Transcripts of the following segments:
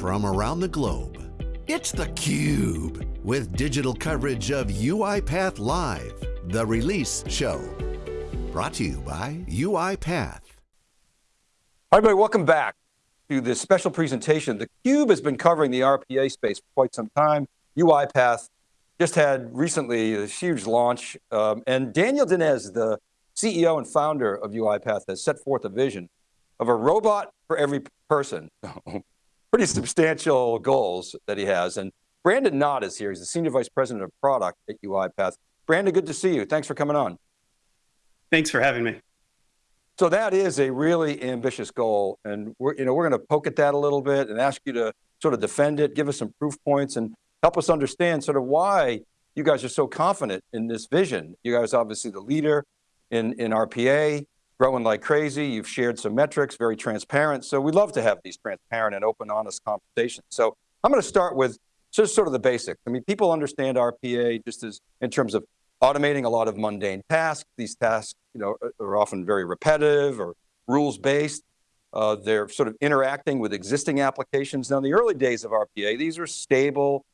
from around the globe. It's theCUBE, with digital coverage of UiPath Live, the release show. Brought to you by UiPath. Hi everybody, welcome back to this special presentation. theCUBE has been covering the RPA space for quite some time. UiPath just had recently a huge launch, um, and Daniel Dines, the CEO and founder of UiPath, has set forth a vision of a robot for every person. Pretty substantial goals that he has. And Brandon Nott is here. He's the Senior Vice President of Product at UiPath. Brandon, good to see you. Thanks for coming on. Thanks for having me. So that is a really ambitious goal. And we're, you know, we're going to poke at that a little bit and ask you to sort of defend it, give us some proof points and help us understand sort of why you guys are so confident in this vision. You guys obviously the leader in, in RPA, growing like crazy. You've shared some metrics, very transparent. So we love to have these transparent and open, honest conversations. So I'm going to start with just sort of the basics. I mean, people understand RPA just as in terms of automating a lot of mundane tasks. These tasks you know, are often very repetitive or rules-based. Uh, they're sort of interacting with existing applications. Now, in the early days of RPA, these are stable,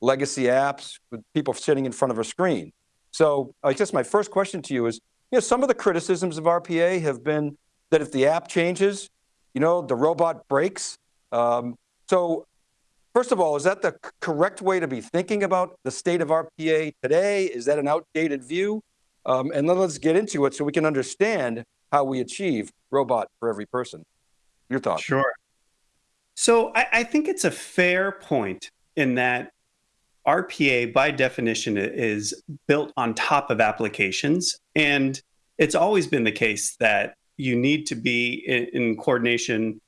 legacy apps with people sitting in front of a screen. So I guess my first question to you is, you know, some of the criticisms of RPA have been that if the app changes, you know, the robot breaks. Um, so first of all, is that the correct way to be thinking about the state of RPA today? Is that an outdated view? Um, and then let's get into it so we can understand how we achieve robot for every person. Your thoughts? Sure. So I, I think it's a fair point in that RPA, by definition, is built on top of applications. And it's always been the case that you need to be in, in, coordination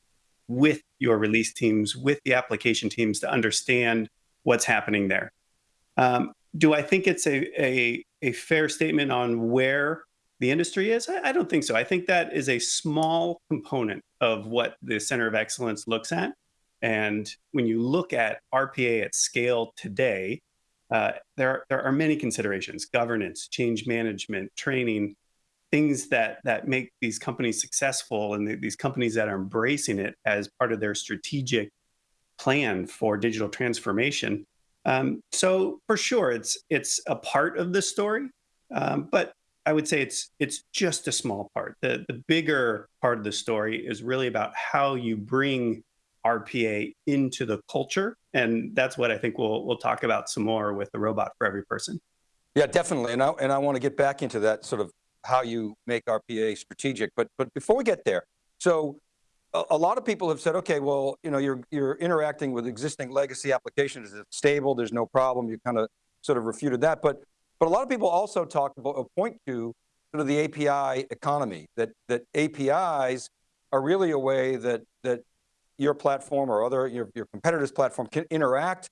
with your release teams, with the application teams to understand what's happening there. Um, do I think it's a, a, a, fair statement on where the industry is? I, I don't think so. I think that is a small component of what the Center of Excellence looks at. And when you look at RPA at scale today, uh, there, there are many considerations, governance, change management, training, things that, that make these companies successful and these companies that are embracing it as part of their strategic plan for digital transformation. Um, so for sure, it's, it's a part of the story, um, but I would say it's, it's just a small part. The, the bigger part of the story is really about how you bring RPA into the culture. And that's what I think we'll, we'll talk about some more with the robot for every person. Yeah, definitely. And I, and I want to get back into that sort of how you make RPA strategic. But, but before we get there, so a, a lot of people have said, okay, well, you know, you're, you're interacting with existing legacy applications, it's stable, there's no problem. You kind of sort of refuted that. But, but a lot of people also talk about, point to sort of the API economy, that, that APIs are really a way that, that your platform or other, your, your competitor's platform can interact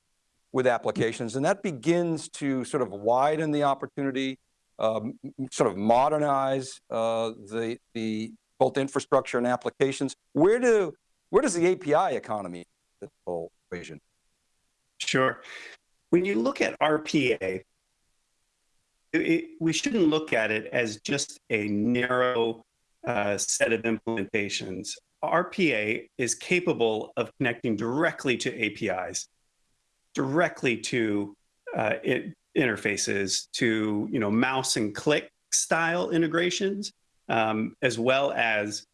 with applications and that begins to sort of widen the opportunity, um, sort of modernize uh, the, the both infrastructure and applications. Where do, where does the API economy the whole equation? Sure. When you look at RPA, it, we shouldn't look at it as just a narrow uh, set of implementations. RPA is capable of connecting directly to APIs, directly to uh, it, interfaces, to you know mouse and click style integrations, um, as well as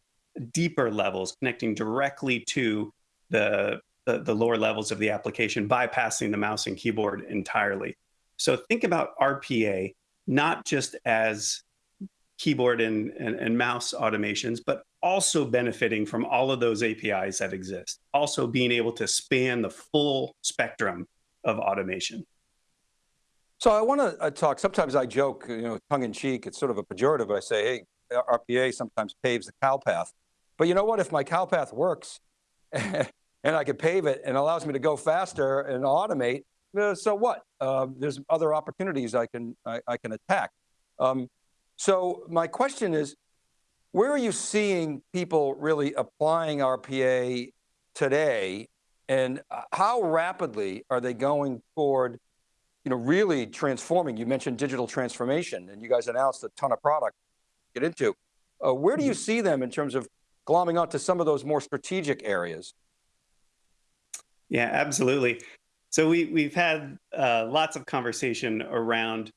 deeper levels connecting directly to the, the, the lower levels of the application, bypassing the mouse and keyboard entirely. So think about RPA not just as keyboard and, and, and, mouse automations, but also benefiting from all of those APIs that exist, also being able to span the full spectrum of automation. So I want to uh, talk, sometimes I joke, you know, tongue in cheek, it's sort of a pejorative, I say, hey, RPA sometimes paves the cow path. But you know what, if my cow path works and I can pave it and allows me to go faster and automate, uh, so what? Uh, there's other opportunities I can, I, I can attack. Um, so my question is, where are you seeing people really applying RPA today and how rapidly are they going toward you know, really transforming? You mentioned digital transformation and you guys announced a ton of product to get into. Uh, where do you see them in terms of glomming onto some of those more strategic areas? Yeah, absolutely. So we we've had uh, lots of conversation around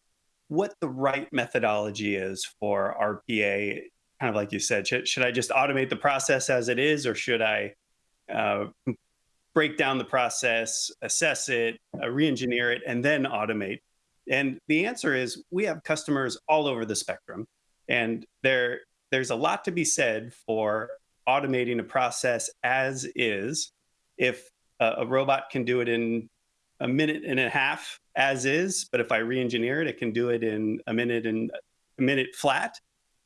what the right methodology is for RPA. Kind of like you said, should, should I just automate the process as it is, or should I uh, break down the process, assess it, uh, re-engineer it, and then automate? And the answer is we have customers all over the spectrum, and there there's a lot to be said for automating a process as is. If a, a robot can do it in a minute and a half as is, but if I re-engineer it, it can do it in a minute and a minute flat.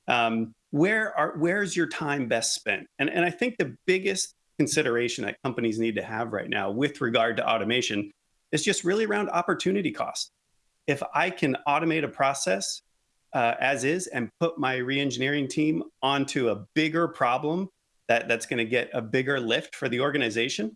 Um, where are where's your time best spent? And and I think the biggest consideration that companies need to have right now with regard to automation is just really around opportunity cost. If I can automate a process uh, as is and put my re-engineering team onto a bigger problem that, that's going to get a bigger lift for the organization,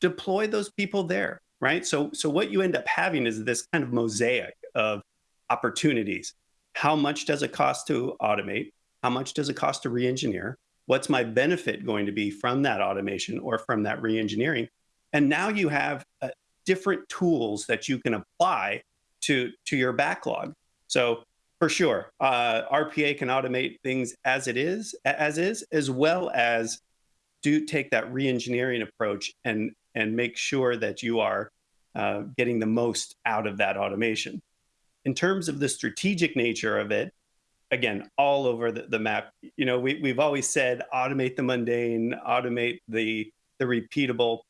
deploy those people there, right? So, so what you end up having is this kind of mosaic of opportunities. How much does it cost to automate? How much does it cost to re-engineer? What's my benefit going to be from that automation or from that re-engineering? And now you have uh, different tools that you can apply to to your backlog. So for sure, uh, RPA can automate things as it is, as is, as well as do take that re-engineering approach and and make sure that you are uh, getting the most out of that automation. In terms of the strategic nature of it, again, all over the, the map, you know, we, we've always said automate the mundane, automate the the repeatable.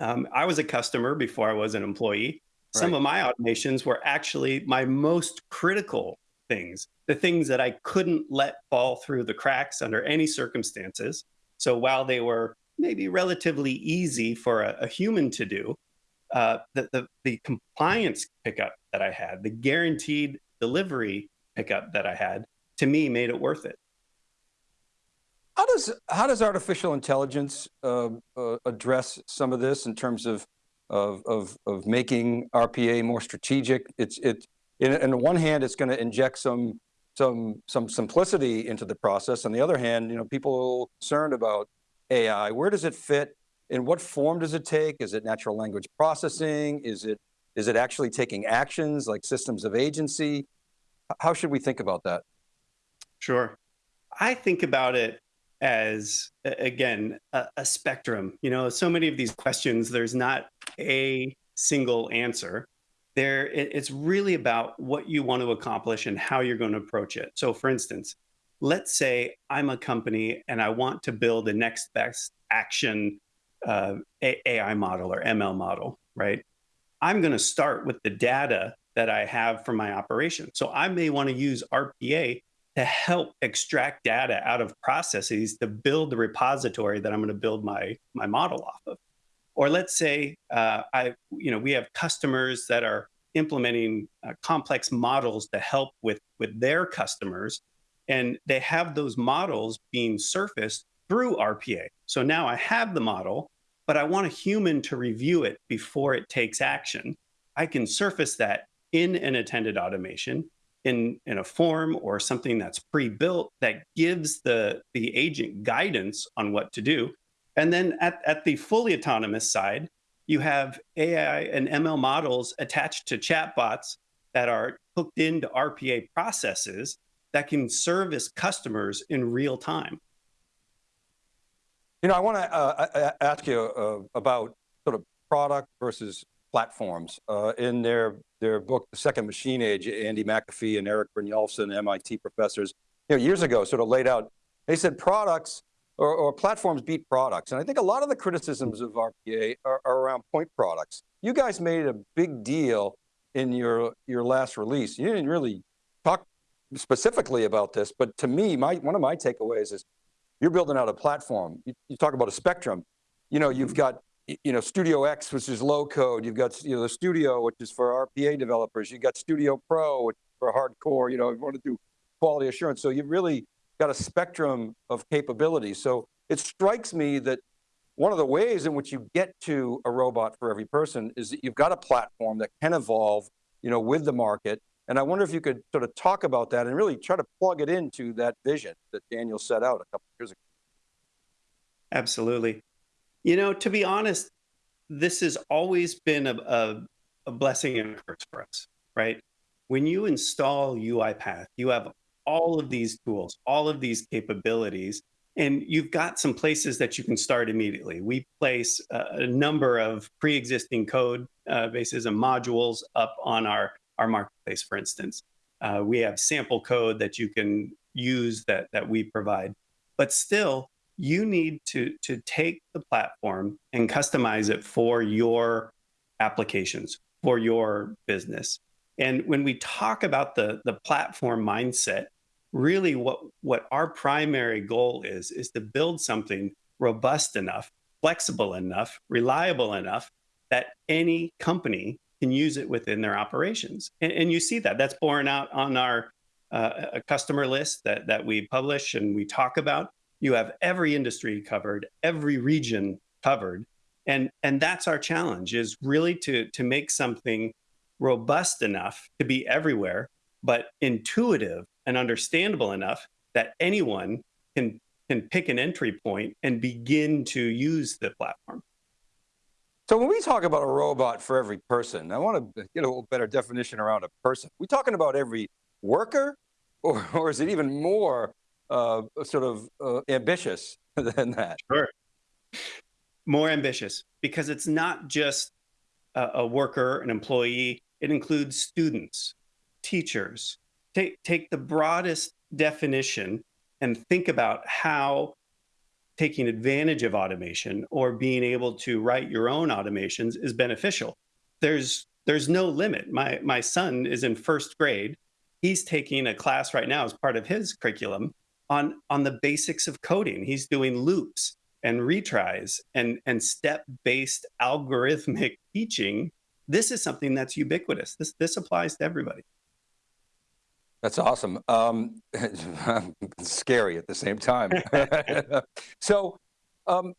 Um, I was a customer before I was an employee. Right. Some of my automations were actually my most critical things, the things that I couldn't let fall through the cracks under any circumstances. So while they were maybe relatively easy for a, a human to do, uh, the, the, the compliance pickup that I had, the guaranteed delivery that I had, to me made it worth it. How does how does artificial intelligence uh, uh, address some of this in terms of of, of, of making RPA more strategic. It's, it, in, in the one hand, it's going to inject some, some, some simplicity into the process. On the other hand, you know, people are concerned about AI. Where does it fit? In what form does it take? Is it natural language processing? Is it, is it actually taking actions like systems of agency? How should we think about that? Sure. I think about it as again a, a, spectrum you know so many of these questions there's not a single answer there it, it's really about what you want to accomplish and how you're going to approach it so for instance let's say i'm a company and i want to build a next best action uh, ai model or ml model right i'm going to start with the data that i have from my operation so i may want to use rpa to help extract data out of processes to build the repository that I'm going to build my my model off of. Or let's say uh, I, you know, we have customers that are implementing uh, complex models to help with with their customers, and they have those models being surfaced through RPA. So now I have the model, but I want a human to review it before it takes action. I can surface that in an attended automation in, in a form or something that's pre-built that gives the, the agent guidance on what to do. And then at, at the fully autonomous side, you have AI and ML models attached to chatbots that are hooked into RPA processes that can service customers in real time. You know, I want to uh, ask you uh, about sort of product versus platforms. Uh, in their their book, The Second Machine Age, Andy McAfee and Eric Brynjolfsson, MIT professors, you know, years ago sort of laid out, they said products or, or platforms beat products. And I think a lot of the criticisms of RPA are, are around point products. You guys made a big deal in your, your last release. You didn't really talk specifically about this, but to me, my, one of my takeaways is you're building out a platform. You, you talk about a spectrum. You know, you've got you know, Studio X, which is low code. You've got you know the Studio, which is for RPA developers. You've got Studio Pro, which for hardcore. You know, you want to do quality assurance. So you've really got a spectrum of capabilities. So it strikes me that one of the ways in which you get to a robot for every person is that you've got a platform that can evolve, you know, with the market. And I wonder if you could sort of talk about that and really try to plug it into that vision that Daniel set out a couple years ago. Absolutely. You know, to be honest, this has always been a, a, a blessing and a curse for us, right? When you install UiPath, you have all of these tools, all of these capabilities, and you've got some places that you can start immediately. We place a, number of pre-existing code uh, bases and modules up on our, our marketplace, for instance. Uh, we have sample code that you can use that, that we provide. But still, you need to, to take the platform and customize it for your applications, for your business. And when we talk about the, the platform mindset, really what, what our primary goal is, is to build something robust enough, flexible enough, reliable enough that any company can use it within their operations. And, and you see that that's borne out on our uh, customer list that, that we publish and we talk about. You have every industry covered, every region covered. And, and that's our challenge is really to, to make something robust enough to be everywhere, but intuitive and understandable enough that anyone can can pick an entry point and begin to use the platform. So when we talk about a robot for every person, I want to get a little better definition around a person. We talking about every worker or, or is it even more uh, sort of uh, ambitious than that? Sure. More ambitious because it's not just a, a worker, an employee, it includes students, teachers, take, take the broadest definition and think about how taking advantage of automation or being able to write your own automations is beneficial. There's there's no limit. My my son is in first grade. He's taking a class right now as part of his curriculum on on the basics of coding. He's doing loops and retries and and step-based algorithmic teaching. This is something that's ubiquitous. This this applies to everybody. That's awesome. Um, scary at the same time. so um,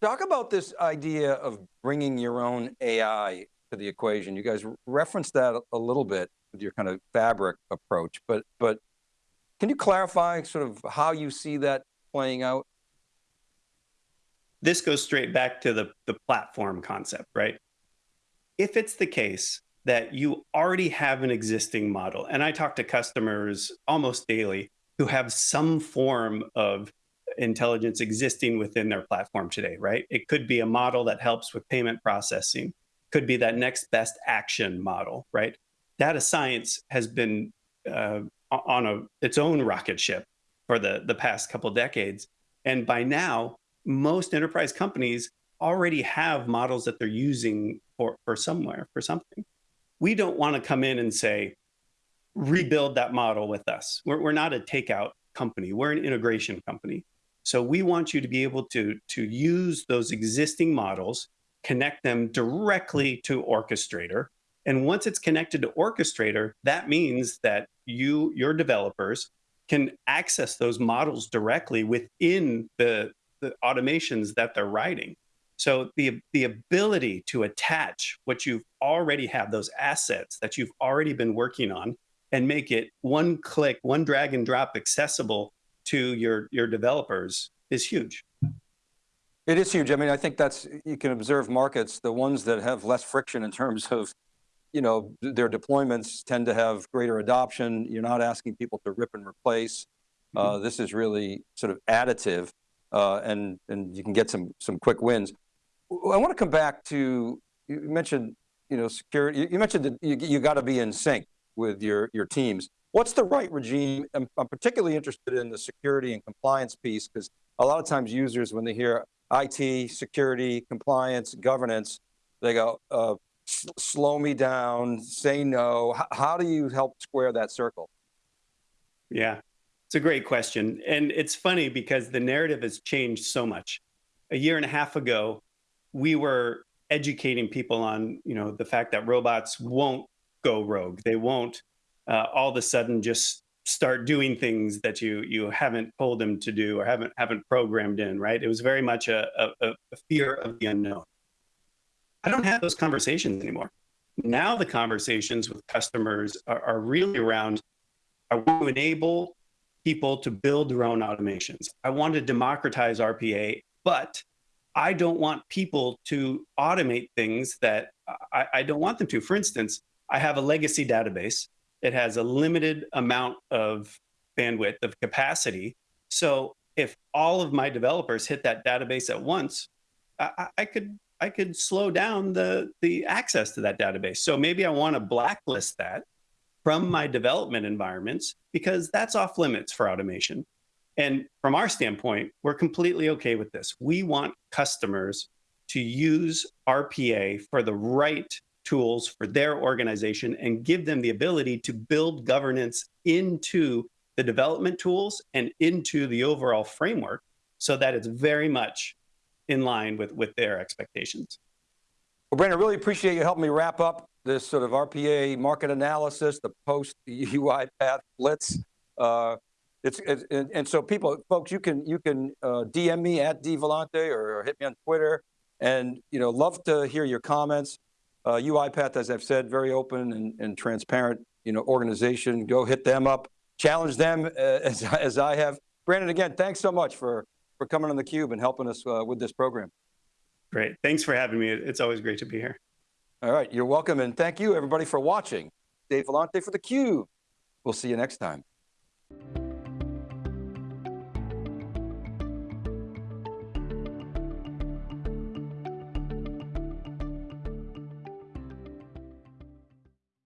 talk about this idea of bringing your own AI to the equation. You guys referenced that a little bit with your kind of fabric approach, but, but can you clarify sort of how you see that playing out? This goes straight back to the, the platform concept, right? If it's the case that you already have an existing model. And I talk to customers almost daily who have some form of intelligence existing within their platform today, right? It could be a model that helps with payment processing, could be that next best action model, right? Data science has been uh, on a, its own rocket ship for the, the past couple decades. And by now, most enterprise companies already have models that they're using for, for somewhere, for something we don't want to come in and say, rebuild that model with us. We're, we're not a takeout company. We're an integration company. So we want you to be able to, to use those existing models, connect them directly to Orchestrator. And once it's connected to Orchestrator, that means that you, your developers, can access those models directly within the, the automations that they're writing. So the, the ability to attach what you've already have, those assets that you've already been working on and make it one click, one drag and drop accessible to your, your developers is huge. It is huge. I mean, I think that's, you can observe markets, the ones that have less friction in terms of, you know, their deployments tend to have greater adoption. You're not asking people to rip and replace. Mm -hmm. uh, this is really sort of additive uh, and, and you can get some, some quick wins. I want to come back to, you mentioned, you know, security, you mentioned that you, you got to be in sync with your, your teams. What's the right regime? I'm, I'm particularly interested in the security and compliance piece because a lot of times users, when they hear IT, security, compliance, governance, they go, uh, slow me down, say no. H how do you help square that circle? Yeah, it's a great question. And it's funny because the narrative has changed so much. A year and a half ago, we were educating people on, you know, the fact that robots won't go rogue. They won't uh, all of a sudden just start doing things that you you haven't told them to do or haven't haven't programmed in. Right? It was very much a, a, a fear of the unknown. I don't have those conversations anymore. Now the conversations with customers are, are really around: I want to enable people to build their own automations. I want to democratize RPA, but I don't want people to automate things that I, I don't want them to. For instance, I have a legacy database. It has a limited amount of bandwidth of capacity. So if all of my developers hit that database at once, I, I could I could slow down the the access to that database. So maybe I want to blacklist that from my development environments because that's off limits for automation. And from our standpoint, we're completely okay with this. We want customers to use RPA for the right tools for their organization and give them the ability to build governance into the development tools and into the overall framework so that it's very much in line with, with their expectations. Well, Brandon, really appreciate you helping me wrap up this sort of RPA market analysis, the post UiPath blitz. Uh, it's, it's and, and, so people, folks, you can you can uh, DM me at dvellante or, or, hit me on Twitter, and you know, love to hear your comments. Uh, UiPath, as I've said, very open and, and transparent, you know, organization. Go hit them up, challenge them uh, as as I have. Brandon, again, thanks so much for for coming on the Cube and helping us uh, with this program. Great, thanks for having me. It's always great to be here. All right, you're welcome, and thank you everybody for watching. Dave Vellante for the Cube. We'll see you next time.